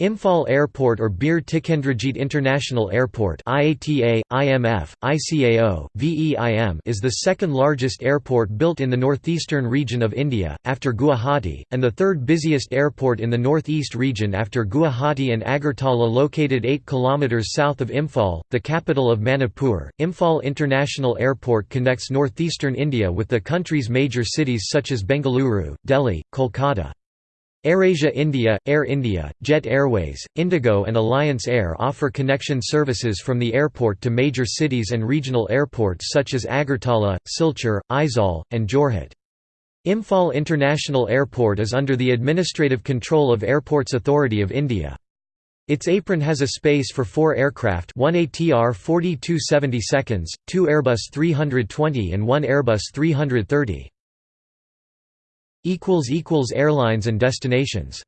Imphal Airport or Bir Tikendrajit International Airport IATA, IMF, ICAO, VEIM is the second largest airport built in the northeastern region of India, after Guwahati, and the third busiest airport in the northeast region after Guwahati and Agartala located 8 km south of Imphal, the capital of Manipur. Imphal International Airport connects northeastern India with the country's major cities such as Bengaluru, Delhi, Kolkata. AirAsia India, Air India, Jet Airways, Indigo and Alliance Air offer connection services from the airport to major cities and regional airports such as Agartala, Silchar, Aizawl, and Jorhat. Imphal International Airport is under the administrative control of Airports Authority of India. Its apron has a space for four aircraft one ATR 4270 seconds, two Airbus 320 and one Airbus 330. Airlines and destinations